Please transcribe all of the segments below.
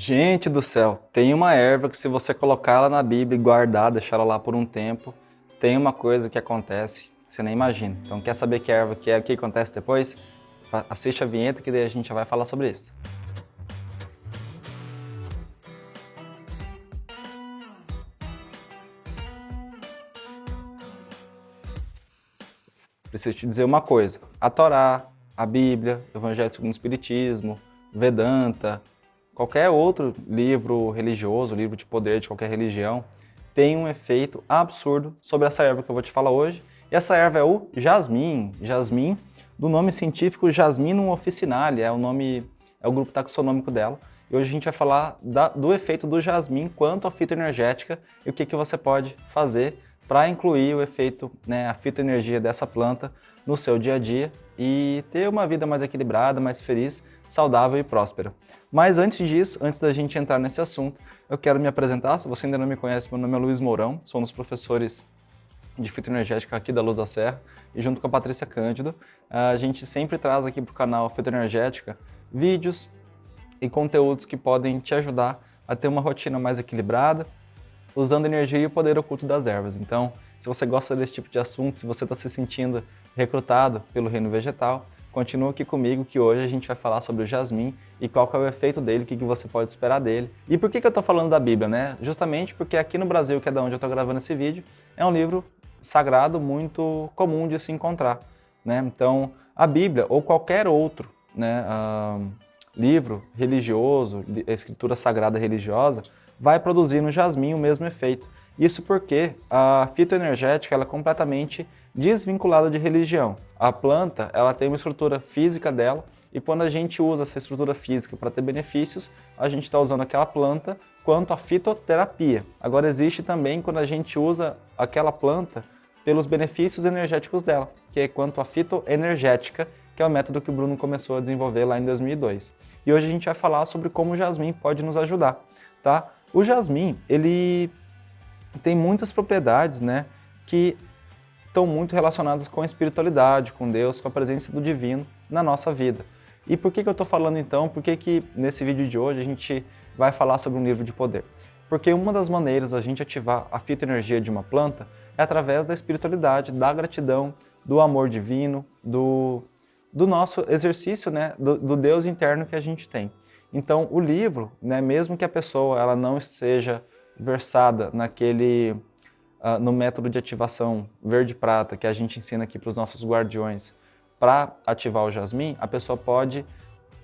Gente do céu, tem uma erva que se você colocar ela na Bíblia e guardar, deixar ela lá por um tempo, tem uma coisa que acontece que você nem imagina. Então quer saber que erva que é, o que acontece depois? Assiste a vinheta que daí a gente já vai falar sobre isso. Preciso te dizer uma coisa, a Torá, a Bíblia, o Evangelho segundo o Espiritismo, Vedanta, qualquer outro livro religioso, livro de poder de qualquer religião, tem um efeito absurdo sobre essa erva que eu vou te falar hoje. E essa erva é o jasmim, jasmim do nome científico Jasminum officinale, é o nome, é o grupo taxonômico dela. E hoje a gente vai falar da, do efeito do jasmim quanto à fitoenergética e o que, que você pode fazer para incluir o efeito, né, a fitoenergia dessa planta no seu dia a dia e ter uma vida mais equilibrada, mais feliz, saudável e próspera. Mas antes disso, antes da gente entrar nesse assunto, eu quero me apresentar. Se você ainda não me conhece, meu nome é Luiz Mourão, sou um dos professores de fitoenergética aqui da Luz da Serra e junto com a Patrícia Cândido, a gente sempre traz aqui para o canal Fitoenergética vídeos e conteúdos que podem te ajudar a ter uma rotina mais equilibrada, usando energia e o poder oculto das ervas. Então, se você gosta desse tipo de assunto, se você está se sentindo recrutado pelo reino vegetal, Continua aqui comigo que hoje a gente vai falar sobre o jasmim e qual que é o efeito dele, o que, que você pode esperar dele. E por que, que eu estou falando da Bíblia, né? Justamente porque aqui no Brasil, que é da onde eu estou gravando esse vídeo, é um livro sagrado muito comum de se encontrar. Né? Então, a Bíblia ou qualquer outro né, uh, livro religioso, escritura sagrada religiosa, vai produzir no jasmim o mesmo efeito. Isso porque a fitoenergética ela é completamente desvinculada de religião. A planta ela tem uma estrutura física dela e quando a gente usa essa estrutura física para ter benefícios, a gente está usando aquela planta quanto a fitoterapia. Agora existe também quando a gente usa aquela planta pelos benefícios energéticos dela, que é quanto a fitoenergética, que é o método que o Bruno começou a desenvolver lá em 2002. E hoje a gente vai falar sobre como o jasmim pode nos ajudar, tá? O jasmim, ele tem muitas propriedades né, que estão muito relacionadas com a espiritualidade, com Deus, com a presença do divino na nossa vida. E por que, que eu estou falando então, por que, que nesse vídeo de hoje a gente vai falar sobre um livro de poder? Porque uma das maneiras da gente ativar a fitoenergia de uma planta é através da espiritualidade, da gratidão, do amor divino, do, do nosso exercício, né, do, do Deus interno que a gente tem. Então o livro, né, mesmo que a pessoa ela não seja versada naquele, uh, no método de ativação verde-prata que a gente ensina aqui para os nossos guardiões para ativar o jasmim, a pessoa pode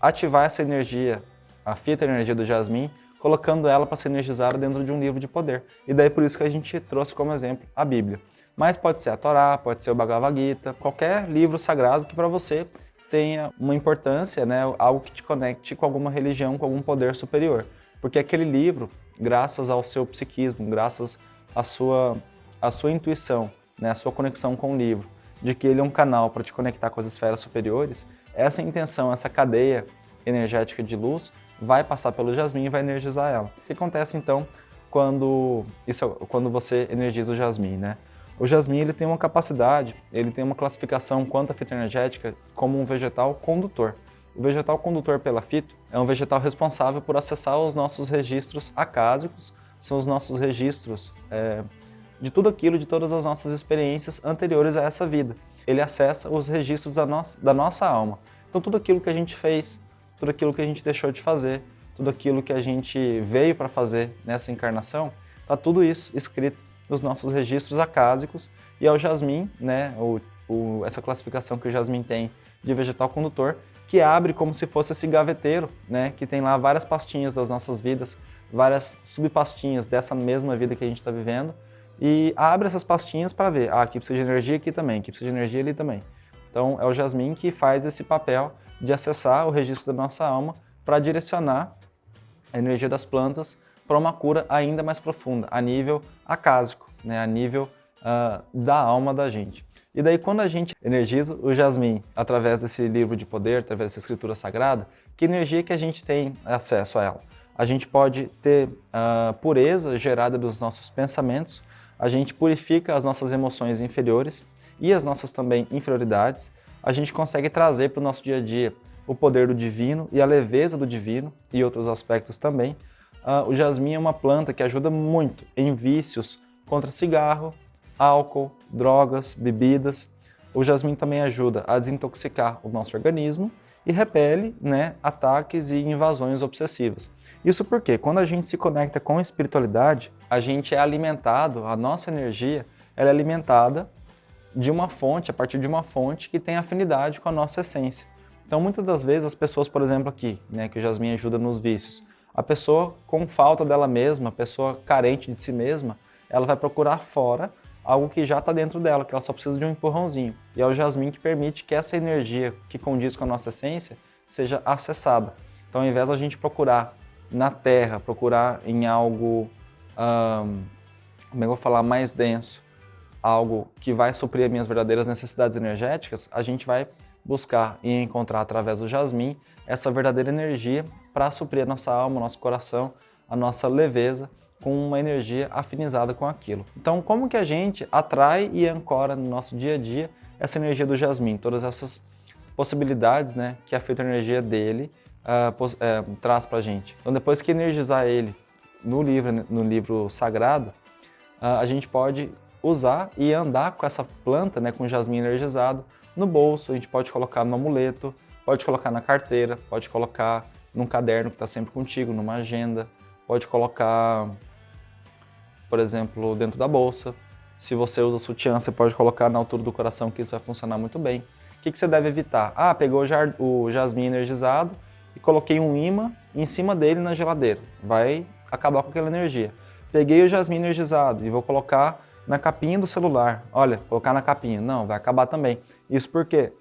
ativar essa energia, a fita energia do jasmim, colocando ela para ser energizada dentro de um livro de poder. E daí por isso que a gente trouxe como exemplo a Bíblia. Mas pode ser a Torá, pode ser o Bhagavad Gita, qualquer livro sagrado que para você tenha uma importância, né, algo que te conecte com alguma religião, com algum poder superior. Porque aquele livro, graças ao seu psiquismo, graças à sua, à sua intuição, né, à sua conexão com o livro, de que ele é um canal para te conectar com as esferas superiores, essa intenção, essa cadeia energética de luz vai passar pelo jasmim e vai energizar ela. O que acontece então quando, isso, quando você energiza o jasmim? Né? O jasmim ele tem uma capacidade, ele tem uma classificação quanto à fitoenergética como um vegetal condutor. O vegetal condutor pela fito é um vegetal responsável por acessar os nossos registros acásicos, são os nossos registros é, de tudo aquilo, de todas as nossas experiências anteriores a essa vida. Ele acessa os registros da nossa, da nossa alma. Então tudo aquilo que a gente fez, tudo aquilo que a gente deixou de fazer, tudo aquilo que a gente veio para fazer nessa encarnação, está tudo isso escrito nos nossos registros acásicos e é o jasmim, né, o, o, essa classificação que o jasmim tem de vegetal condutor, que abre como se fosse esse gaveteiro, né, que tem lá várias pastinhas das nossas vidas, várias subpastinhas dessa mesma vida que a gente está vivendo, e abre essas pastinhas para ver, ah, aqui precisa de energia aqui também, aqui precisa de energia ali também. Então é o jasmim que faz esse papel de acessar o registro da nossa alma para direcionar a energia das plantas para uma cura ainda mais profunda, a nível acásico, né, a nível uh, da alma da gente. E daí quando a gente energiza o jasmim através desse livro de poder, através dessa escritura sagrada, que energia que a gente tem acesso a ela? A gente pode ter uh, pureza gerada dos nossos pensamentos, a gente purifica as nossas emoções inferiores e as nossas também inferioridades, a gente consegue trazer para o nosso dia a dia o poder do divino e a leveza do divino e outros aspectos também. Uh, o jasmim é uma planta que ajuda muito em vícios contra cigarro, álcool, drogas, bebidas. O jasmim também ajuda a desintoxicar o nosso organismo e repele né, ataques e invasões obsessivas. Isso porque quando a gente se conecta com a espiritualidade, a gente é alimentado, a nossa energia ela é alimentada de uma fonte, a partir de uma fonte que tem afinidade com a nossa essência. Então, muitas das vezes, as pessoas, por exemplo, aqui, né, que o Jasmine ajuda nos vícios, a pessoa com falta dela mesma, a pessoa carente de si mesma, ela vai procurar fora algo que já está dentro dela, que ela só precisa de um empurrãozinho. E é o jasmim que permite que essa energia que condiz com a nossa essência seja acessada. Então, ao invés da gente procurar na terra, procurar em algo, hum, como é eu vou falar, mais denso, algo que vai suprir as minhas verdadeiras necessidades energéticas, a gente vai buscar e encontrar através do jasmim essa verdadeira energia para suprir a nossa alma, o nosso coração, a nossa leveza, com uma energia afinizada com aquilo. Então, como que a gente atrai e ancora no nosso dia a dia essa energia do jasmim, todas essas possibilidades né, que a fitoenergia dele uh, traz para a gente. Então, depois que energizar ele no livro, no livro sagrado, uh, a gente pode usar e andar com essa planta, né, com jasmim energizado, no bolso, a gente pode colocar no amuleto, pode colocar na carteira, pode colocar num caderno que está sempre contigo, numa agenda, pode colocar por exemplo, dentro da bolsa. Se você usa sutiã, você pode colocar na altura do coração, que isso vai funcionar muito bem. O que, que você deve evitar? Ah, pegou o jasmim energizado e coloquei um imã em cima dele na geladeira. Vai acabar com aquela energia. Peguei o jasmim energizado e vou colocar na capinha do celular. Olha, colocar na capinha. Não, vai acabar também. Isso porque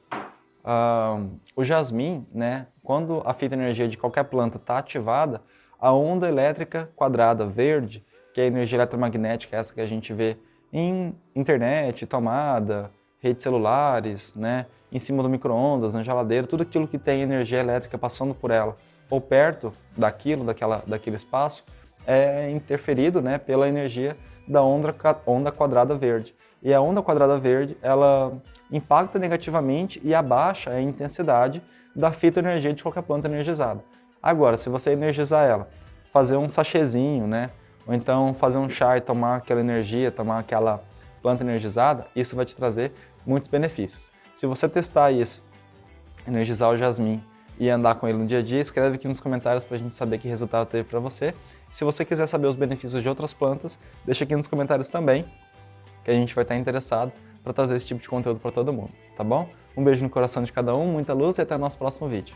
uh, o jasmim, né, quando a fita energia de qualquer planta está ativada, a onda elétrica quadrada verde que é a energia eletromagnética, essa que a gente vê em internet, tomada, redes celulares, né, em cima do micro-ondas, na geladeira, tudo aquilo que tem energia elétrica passando por ela ou perto daquilo, daquela, daquele espaço, é interferido né, pela energia da onda, onda quadrada verde. E a onda quadrada verde, ela impacta negativamente e abaixa a intensidade da fitoenergia de qualquer planta energizada. Agora, se você energizar ela, fazer um sachêzinho, né, ou então fazer um chá e tomar aquela energia, tomar aquela planta energizada, isso vai te trazer muitos benefícios. Se você testar isso, energizar o jasmim e andar com ele no dia a dia, escreve aqui nos comentários para a gente saber que resultado teve para você. Se você quiser saber os benefícios de outras plantas, deixa aqui nos comentários também, que a gente vai estar interessado para trazer esse tipo de conteúdo para todo mundo, tá bom? Um beijo no coração de cada um, muita luz e até o nosso próximo vídeo.